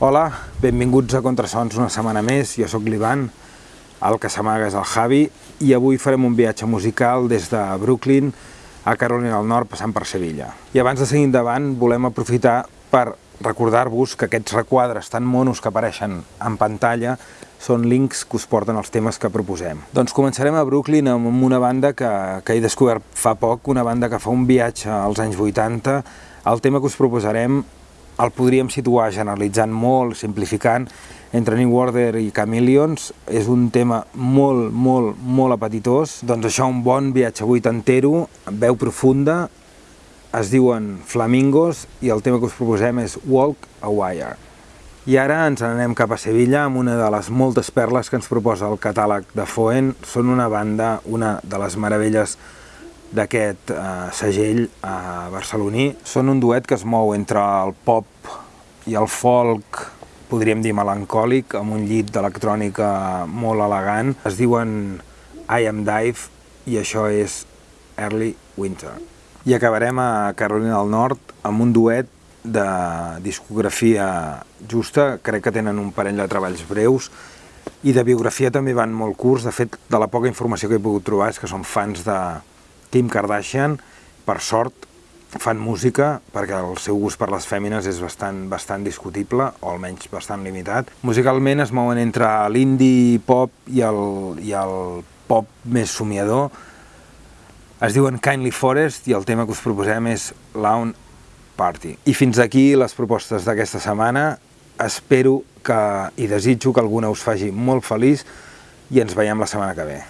Hola, benvinguts a Contrasons una setmana més, jo sóc l'Ivan, el que s'amaga és el Javi, i avui farem un viatge musical des de Brooklyn a Carolina del Nord passant per Sevilla. I abans de seguir endavant volem aprofitar per recordar-vos que aquests requadres tan monos que apareixen en pantalla són links que us porten els temes que proposem. Doncs començarem a Brooklyn amb una banda que, que he descobert fa poc, una banda que fa un viatge als anys 80. El tema que us proposarem el podríem situar generalitzant molt, simplificant, entre New Order i Chameleons. És un tema molt, molt, molt apetitós. Doncs això, un bon viatge vuitantero, veu profunda, es diuen Flamingos i el tema que us proposem és Walk a Wire. I ara ens anem cap a Sevilla amb una de les moltes perles que ens proposa el catàleg de Foen. Són una banda, una de les meravelles d'aquest eh, segell eh, barceloní. Són un duet que es mou entre el pop i el folk, podríem dir melancòlic, amb un llit d'electrònica molt elegant. Es diuen I Am Dive i això és Early Winter. I acabarem a Carolina del Nord amb un duet de discografia justa, crec que tenen un parell de treballs breus, i de biografia també van molt curts, de fet, de la poca informació que he pogut trobar és que són fans de Kim Kardashian, per sort, fan música perquè el seu gust per les fèmines és bastant, bastant discutible, o almenys bastant limitat. Musicalment es mouen entre l'indie pop i el, i el pop més somiador, es diuen Kindly Forest i el tema que us proposem és Lawn Party. I fins aquí les propostes d'aquesta setmana. Espero que i desitjo que alguna us faci molt feliç i ens veiem la setmana que ve.